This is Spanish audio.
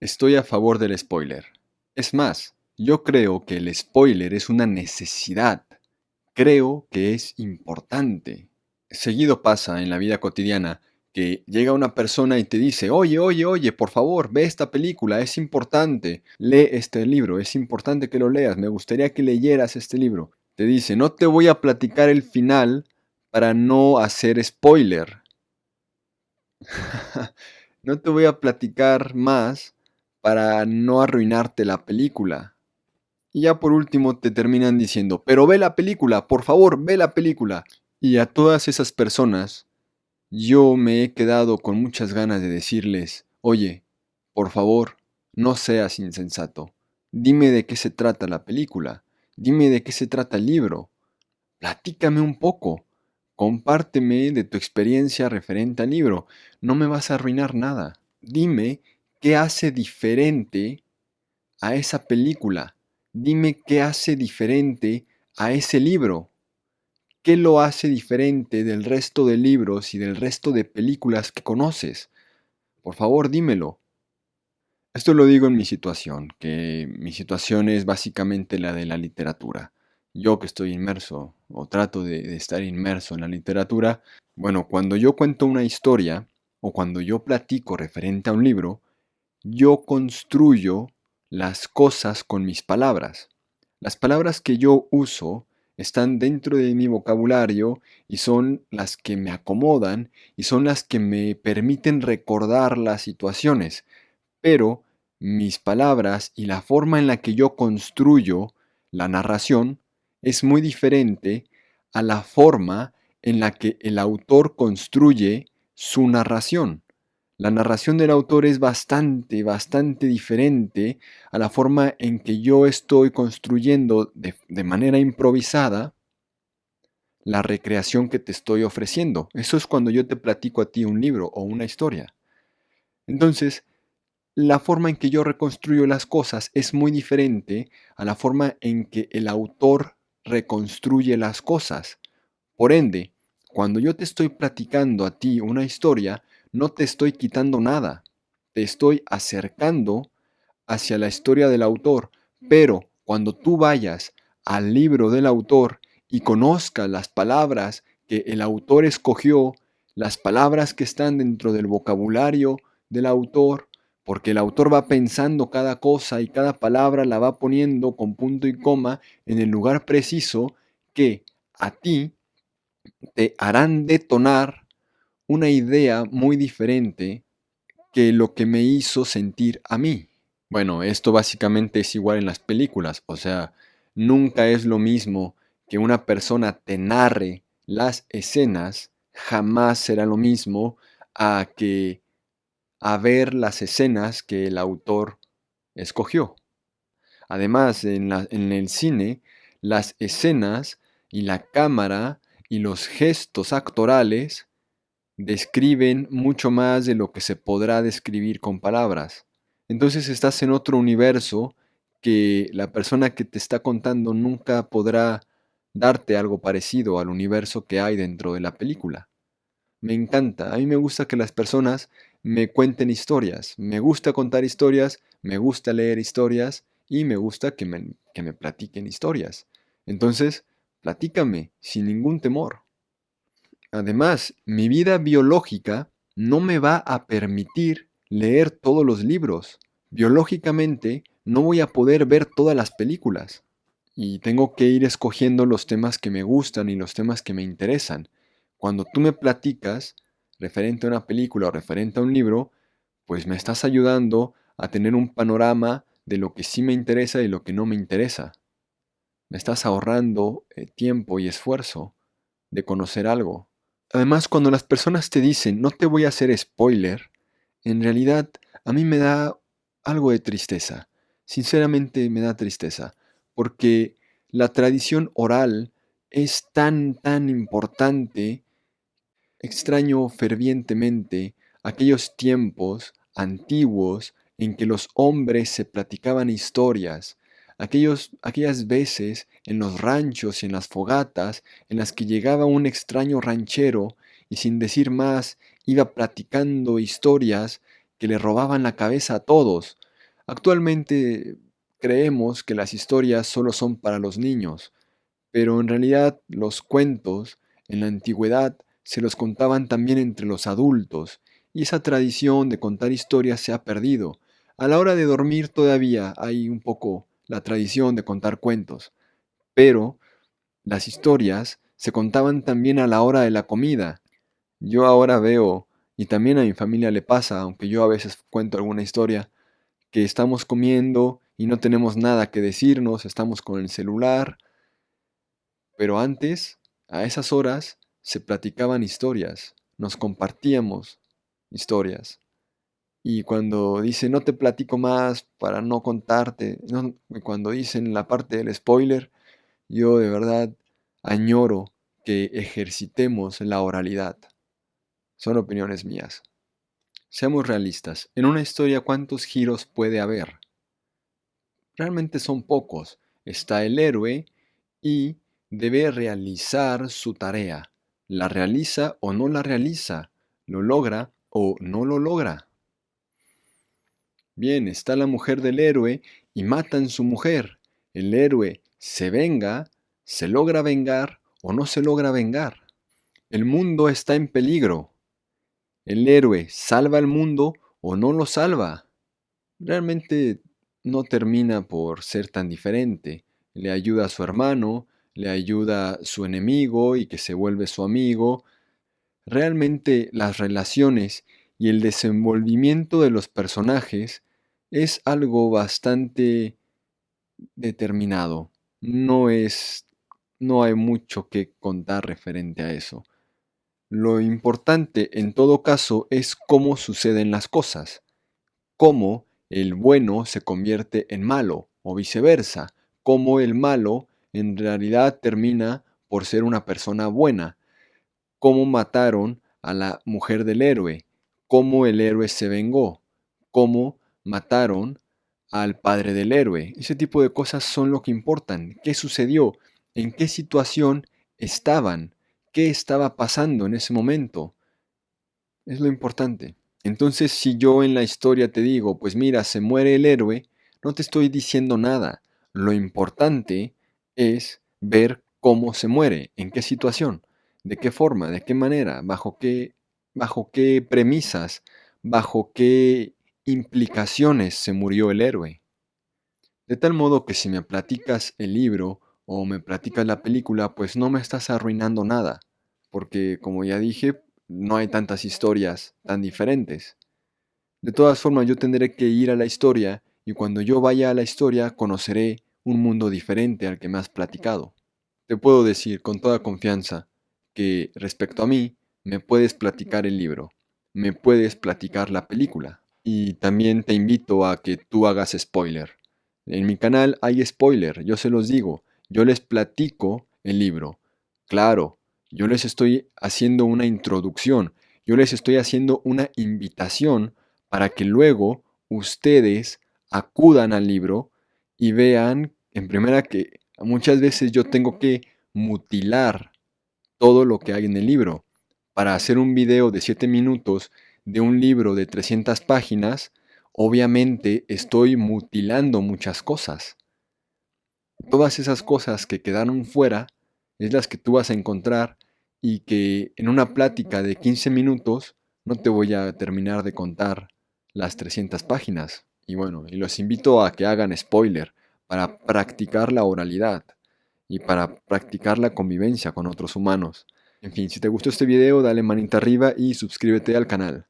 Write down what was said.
Estoy a favor del spoiler. Es más, yo creo que el spoiler es una necesidad. Creo que es importante. Seguido pasa en la vida cotidiana que llega una persona y te dice, oye, oye, oye, por favor, ve esta película, es importante, lee este libro, es importante que lo leas, me gustaría que leyeras este libro. Te dice, no te voy a platicar el final para no hacer spoiler. no te voy a platicar más para no arruinarte la película. Y ya por último te terminan diciendo, pero ve la película, por favor, ve la película. Y a todas esas personas, yo me he quedado con muchas ganas de decirles, oye, por favor, no seas insensato. Dime de qué se trata la película. Dime de qué se trata el libro. Platícame un poco. Compárteme de tu experiencia referente al libro. No me vas a arruinar nada. Dime qué hace diferente a esa película. Dime qué hace diferente a ese libro. ¿Qué lo hace diferente del resto de libros y del resto de películas que conoces? Por favor, dímelo. Esto lo digo en mi situación, que mi situación es básicamente la de la literatura yo que estoy inmerso o trato de, estar inmerso en la literatura, bueno, cuando yo cuento una historia o cuando yo platico referente a un libro, yo construyo las cosas con mis palabras. Las palabras que yo uso están dentro de mi vocabulario y son las que me acomodan y son las que me permiten recordar las situaciones. Pero mis palabras y la forma en la que yo construyo la narración es muy diferente a la forma en la que el autor construye su narración. La narración del autor es bastante, bastante diferente a la forma en que yo estoy construyendo de, manera improvisada la recreación que te estoy ofreciendo. Eso es cuando yo te platico a ti un libro o una historia. Entonces, la forma en que yo reconstruyo las cosas es muy diferente a la forma en que el autor reconstruye las cosas. Por ende, cuando yo te estoy platicando a ti una historia, no te estoy quitando nada, te estoy acercando hacia la historia del autor, pero cuando tú vayas al libro del autor y conozcas las palabras que el autor escogió, las palabras que están dentro del vocabulario del autor, porque el autor va pensando cada cosa y cada palabra la va poniendo con punto y coma en el lugar preciso que a ti te harán detonar una idea muy diferente que lo que me hizo sentir a mí. Bueno, esto básicamente es igual en las películas, o sea, nunca es lo mismo que una persona te narre las escenas, jamás será lo mismo a que a ver las escenas que el autor escogió. Además, en, el cine, las escenas y la cámara y los gestos actorales describen mucho más de lo que se podrá describir con palabras. Entonces estás en otro universo que la persona que te está contando nunca podrá darte algo parecido al universo que hay dentro de la película. Me encanta, a mí me gusta que las personas me cuenten historias. Me gusta contar historias, me gusta leer historias y me gusta que me, que me platiquen historias. Entonces, platícame sin ningún temor. Además, mi vida biológica no me va a permitir leer todos los libros. Biológicamente no voy a poder ver todas las películas. Y tengo que ir escogiendo los temas que me gustan y los temas que me interesan. Cuando tú me platicas, referente a una película o referente a un libro, pues me estás ayudando a tener un panorama de lo que sí me interesa y lo que no me interesa. Me estás ahorrando eh, tiempo y esfuerzo de conocer algo. Además, cuando las personas te dicen, no te voy a hacer spoiler, en realidad a mí me da algo de tristeza. Sinceramente me da tristeza, porque la tradición oral es tan, tan importante Extraño fervientemente aquellos tiempos antiguos en que los hombres se platicaban historias, aquellas veces en los ranchos y en las fogatas en las que llegaba un extraño ranchero y sin decir más iba platicando historias que le robaban la cabeza a todos, Actualmente creemos que las historias solo son para los niños, pero en realidad los cuentos en la antigüedad se los contaban también entre los adultos, y esa tradición de contar historias se ha perdido. A la hora de dormir todavía hay un poco la tradición de contar cuentos, pero las historias se contaban también a la hora de la comida. Yo ahora veo, y también a mi familia le pasa, aunque yo a veces cuento alguna historia, que estamos comiendo y no tenemos nada que decirnos, estamos con el celular, pero antes, a esas horas, se platicaban historias, nos compartíamos historias. Y cuando dice no te platico más para no contarte, cuando dicen la parte del spoiler, yo de verdad añoro que ejercitemos la oralidad. Son opiniones mías. Seamos realistas, en una historia ¿cuántos giros puede haber? Realmente son pocos. Está el héroe y debe realizar su tarea. La realiza o no la realiza, lo logra o no lo logra. Bien, está la mujer del héroe y matan su mujer. El héroe se venga, se logra vengar o no se logra vengar. El mundo está en peligro. El héroe salva al mundo o no lo salva. Realmente no termina por ser tan diferente. Le ayuda a su hermano, le ayuda a su enemigo y que se vuelve su amigo. Realmente las relaciones y el desenvolvimiento de los personajes es algo bastante determinado. No es no hay mucho que contar referente a eso. Lo importante en todo caso es cómo suceden las cosas, cómo el bueno se convierte en malo o viceversa, cómo el malo en realidad termina por ser una persona buena, cómo mataron a la mujer del héroe, cómo el héroe se vengó, cómo mataron al padre del héroe. Ese tipo de cosas son lo que importan. ¿Qué sucedió? ¿En qué situación estaban? ¿Qué estaba pasando en ese momento? Es lo importante. Entonces, si yo en la historia te digo, pues mira, se muere el héroe, no te estoy diciendo nada. Lo importante es ver cómo se muere, en qué situación, de qué forma, de qué manera, bajo qué, bajo qué premisas, bajo qué implicaciones se murió el héroe. De tal modo que si me platicas el libro o me platicas la película, pues no me estás arruinando nada, porque como ya dije, no hay tantas historias tan diferentes. De todas formas, yo tendré que ir a la historia y cuando yo vaya a la historia conoceré un mundo diferente al que me has platicado. Te puedo decir con toda confianza que respecto a mí, me puedes platicar el libro, me puedes platicar la película, y también te invito a que tú hagas spoiler. En mi canal hay spoiler, yo se los digo, yo les platico el libro. Claro, yo les estoy haciendo una introducción, yo les estoy haciendo una invitación para que luego ustedes acudan al libro y vean en primera que muchas veces yo tengo que mutilar todo lo que hay en el libro. Para hacer un video de 7 minutos de un libro de 300 páginas, obviamente estoy mutilando muchas cosas. Todas esas cosas que quedaron fuera es las que tú vas a encontrar y que en una plática de 15 minutos no te voy a terminar de contar las 300 páginas. Y bueno, y los invito a que hagan spoiler para practicar la oralidad y para practicar la convivencia con otros humanos. En fin, si te gustó este video, dale manita arriba y suscríbete al canal.